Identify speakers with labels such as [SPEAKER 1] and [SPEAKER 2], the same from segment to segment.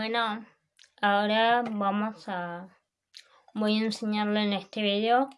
[SPEAKER 1] Bueno, ahora vamos a... Voy a enseñarle en este video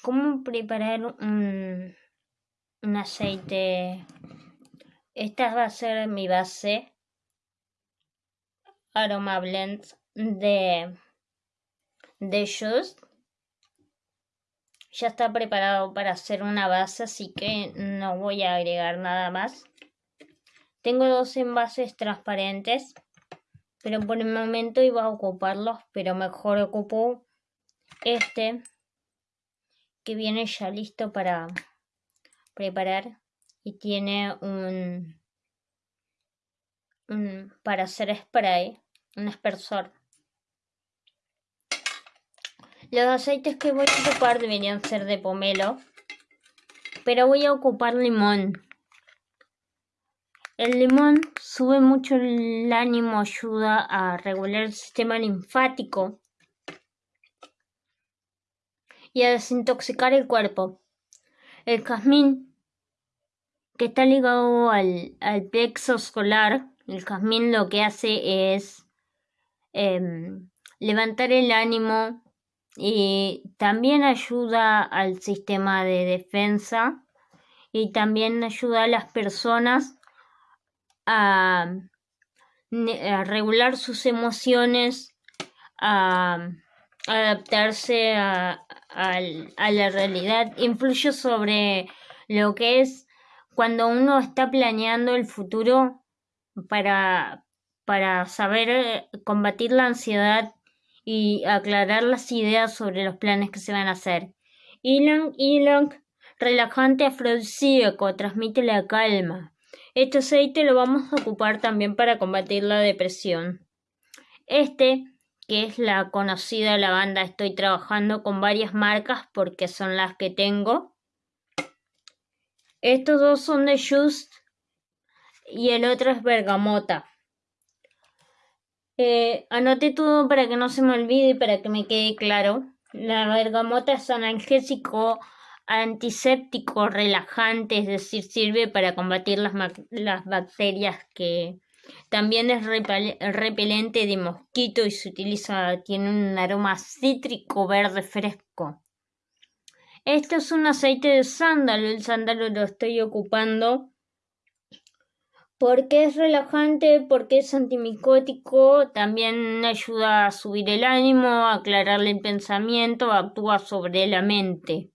[SPEAKER 1] cómo preparar un, un aceite. Esta va a ser mi base Aroma Blend de, de Just. Ya está preparado para hacer una base, así que no voy a agregar nada más. Tengo dos envases transparentes pero por el momento iba a ocuparlos, pero mejor ocupo este que viene ya listo para preparar y tiene un, para hacer spray, un aspersor. Los aceites que voy a ocupar deberían ser de pomelo, pero voy a ocupar limón. El limón sube mucho el ánimo, ayuda a regular el sistema linfático y a desintoxicar el cuerpo. El jazmín, que está ligado al, plexo solar, el jazmín lo que hace es em, levantar el ánimo y también ayuda al sistema de defensa y también ayuda a las personas a, regular sus emociones, a, adaptarse a, la realidad, influye sobre lo que es cuando uno está planeando el futuro para, para saber eh, combatir la ansiedad y aclarar las ideas sobre los planes que se van a hacer. Ilang Ilang, relajante afrodisíaco, transmite la calma. Este aceite lo vamos a ocupar también para combatir la depresión. Este, que es la conocida lavanda, estoy trabajando con varias marcas porque son las que tengo. Estos dos son de Just y el otro es bergamota. Eh, todo para que no se me olvide y para que me quede claro. La bergamota es analgésico antiséptico, relajante, es decir, sirve para combatir las, las bacterias que también es repelente de mosquito y se utiliza, tiene un aroma cítrico verde fresco. Este es un aceite de sándalo, el sándalo lo estoy ocupando porque es relajante, porque es antimicótico, también ayuda a subir el ánimo, a aclararle el pensamiento, actúa sobre la mente.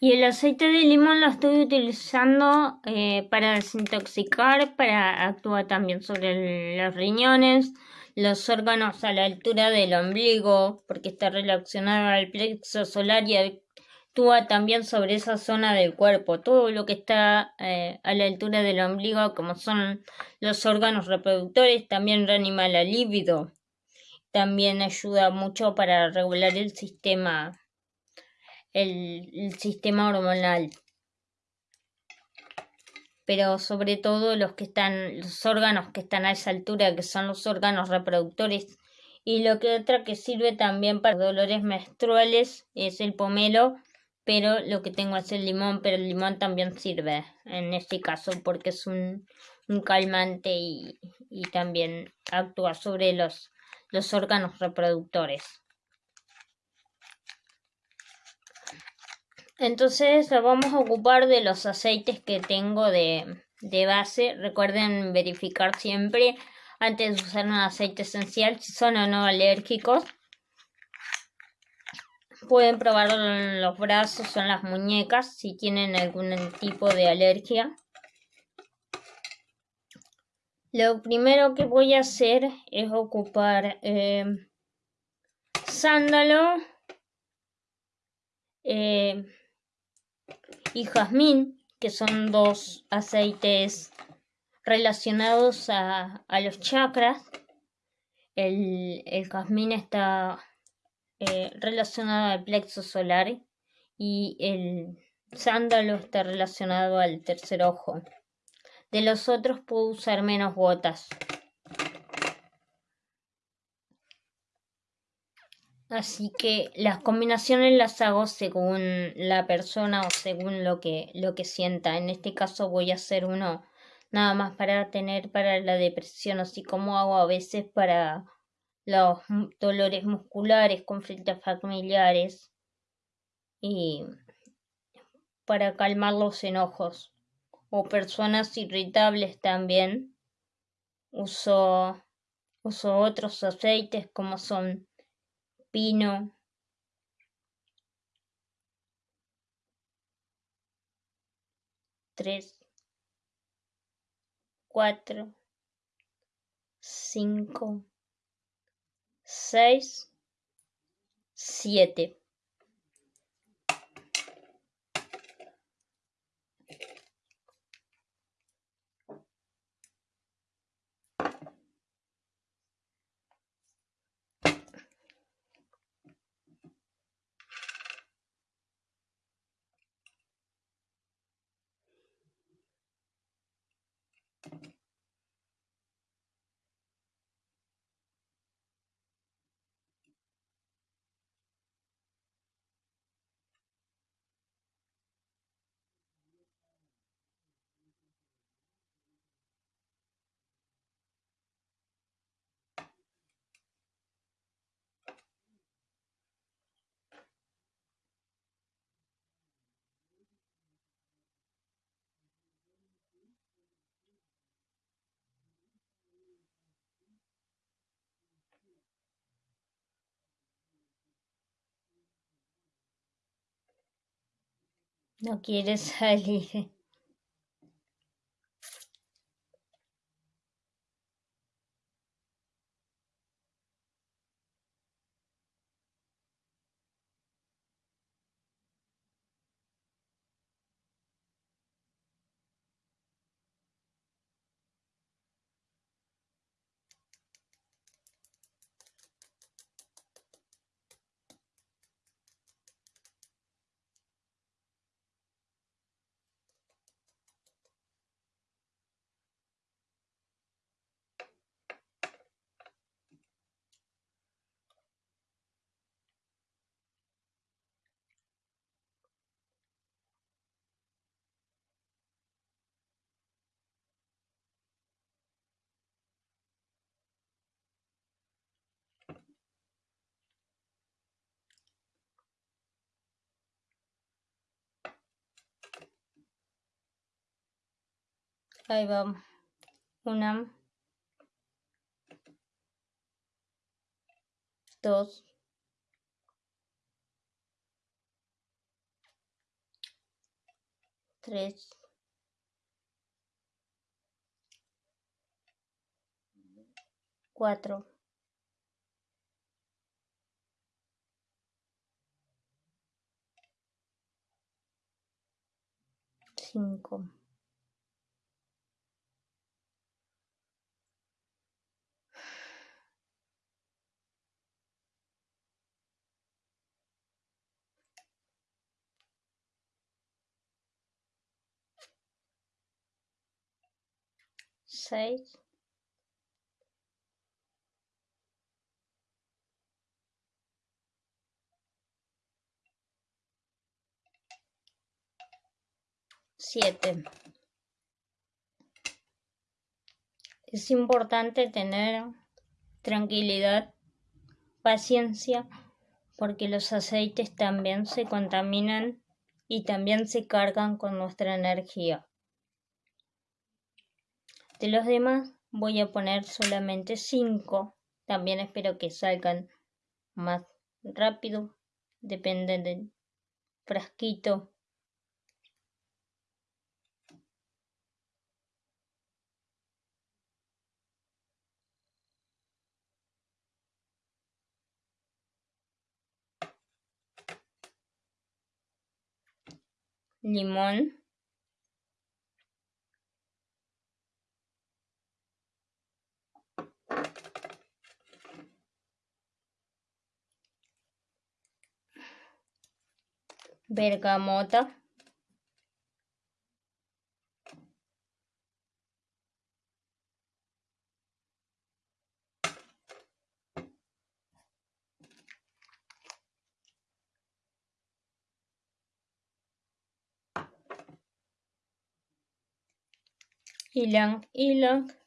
[SPEAKER 1] Y el aceite de limón lo estoy utilizando eh, para desintoxicar, para actuar también sobre los riñones, los órganos a la altura del ombligo, porque está relacionado al plexo solar y actúa también sobre esa zona del cuerpo. Todo lo que está eh, a la altura del ombligo, como son los órganos reproductores, también reanima la libido. También ayuda mucho para regular el sistema el, sistema hormonal. Pero sobre todo los que están, los órganos que están a esa altura, que son los órganos reproductores. Y lo que otra que sirve también para dolores menstruales es el pomelo, pero lo que tengo es el limón, pero el limón también sirve en este caso porque es un, un calmante y, y, también actúa sobre los, los órganos reproductores. Entonces vamos a ocupar de los aceites que tengo de, de base. Recuerden verificar siempre antes de usar un aceite esencial si son o no alérgicos. Pueden probar en los brazos o en las muñecas si tienen algún tipo de alergia. Lo primero que voy a hacer es ocupar eh, sándalo, eh, y jazmín, que son dos aceites relacionados a, los chakras. El, jazmín está eh, relacionado al plexo solar y el sándalo está relacionado al tercer ojo. De los otros puedo usar menos gotas. Así que las combinaciones las hago según la persona o según lo que, lo que sienta. En este caso voy a hacer uno nada más para tener para la depresión, así como hago a veces para los dolores musculares, conflictos familiares y para calmar los enojos o personas irritables también. Uso, uso otros aceites como son tres, cuatro, cinco, seis, siete. No quieres salir. Ahí va. Una. Dos. Tres. Cuatro. Cinco. Siete. Es importante tener tranquilidad, paciencia, porque los aceites también se contaminan y también se cargan con nuestra energía. De los demás voy a poner solamente 5. También espero que salgan más rápido. Depende del frasquito. limón bergamota. Ilang ilang.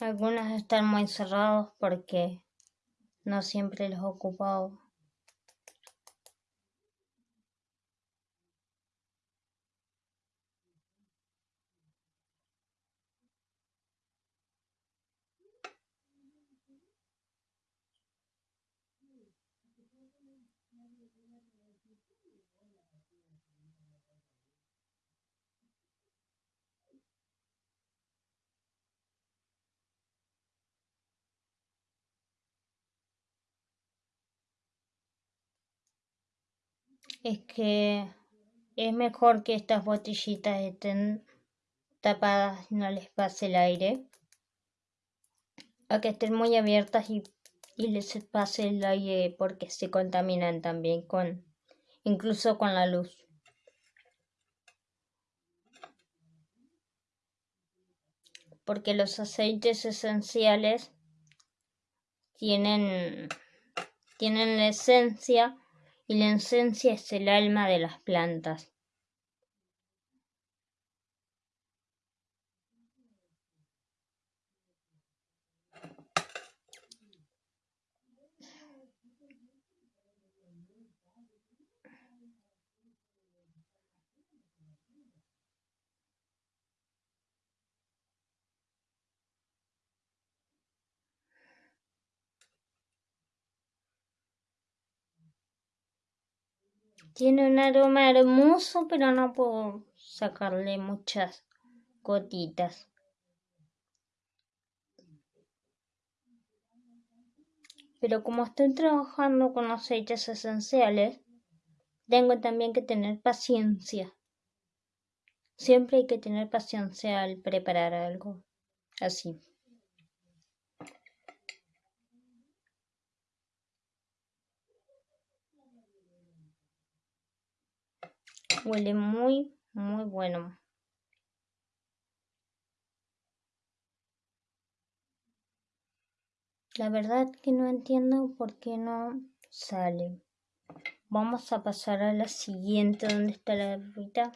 [SPEAKER 1] Algunos están muy cerrados porque no siempre los he es que es mejor que estas botellitas estén tapadas y no les pase el aire. A que estén muy abiertas y, y les pase el aire porque se contaminan también con incluso con la luz. Porque los aceites esenciales tienen tienen la esencia y la esencia es el alma de las plantas. Tiene un aroma hermoso, pero no puedo sacarle muchas gotitas. Pero como estoy trabajando con aceites esenciales, tengo también que tener paciencia. Siempre hay que tener paciencia al preparar algo así. Huele muy, muy bueno. La verdad que no entiendo por qué no sale. Vamos a pasar a la siguiente. ¿Dónde está la rita?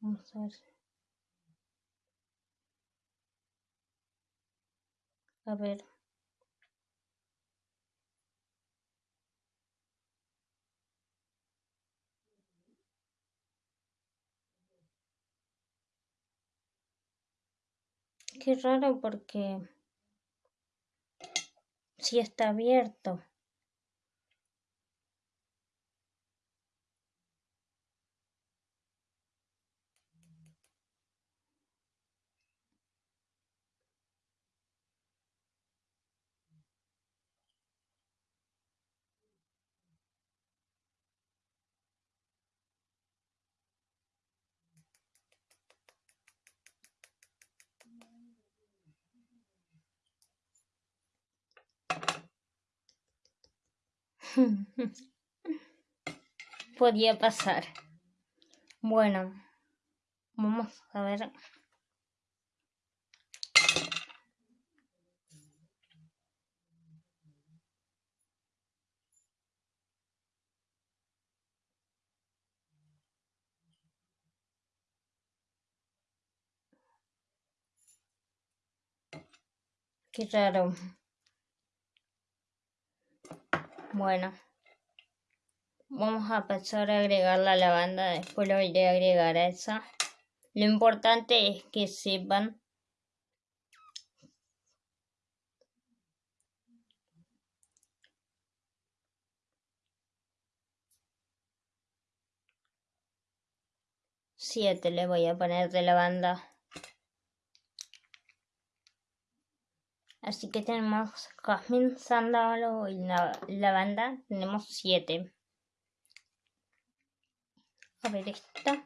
[SPEAKER 1] Vamos a ver. A ver. Qué raro porque si está abierto. Podía pasar. Bueno, vamos a ver. Qué raro. Bueno, vamos a pasar a agregar la lavanda, después lo iré a agregar a esa. Lo importante es que sepan Siete le voy a poner de lavanda. Así que tenemos jazmín, sándalo y lavanda. Tenemos siete. A ver esta.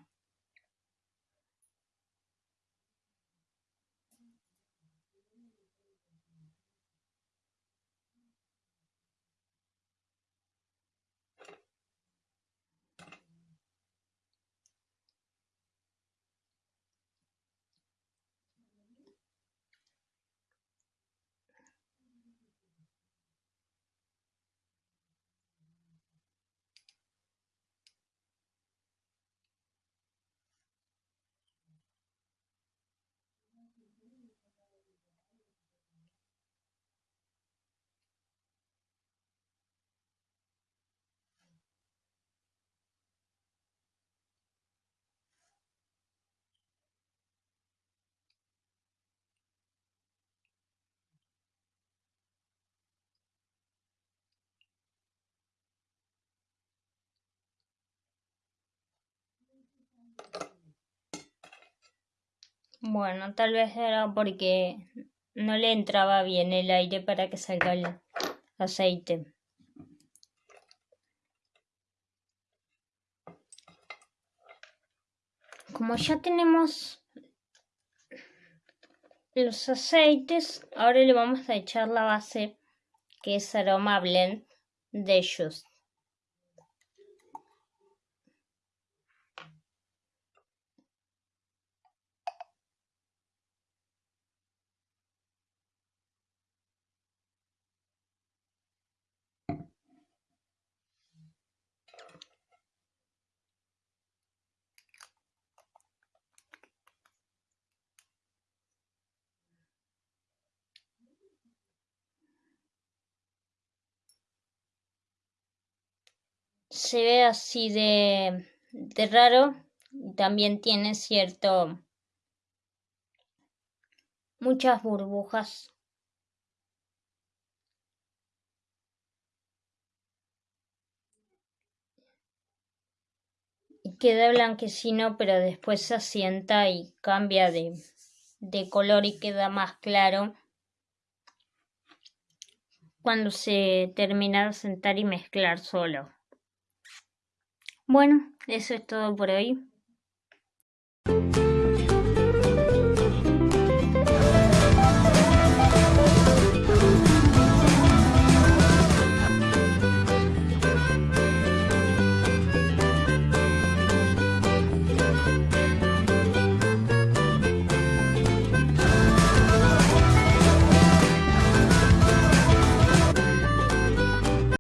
[SPEAKER 1] Bueno, tal vez era porque no le entraba bien el aire para que salga el aceite. Como ya tenemos los aceites, ahora le vamos a echar la base que es aroma blend de ellos. Se ve así de, de raro. También tiene cierto... muchas burbujas. Queda blanquecino, pero después se asienta y cambia de, de color y queda más claro cuando se termina de sentar y mezclar solo. Bueno, eso es todo por hoy.